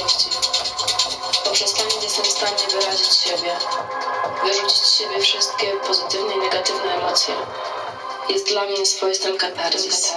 rozkoszą od rzeczywistości. Poprzez jestem w stanie wyrazić siebie, wyrzucić z siebie wszystkie pozytywne i negatywne emocje. Jest dla mnie swoistym katarzis.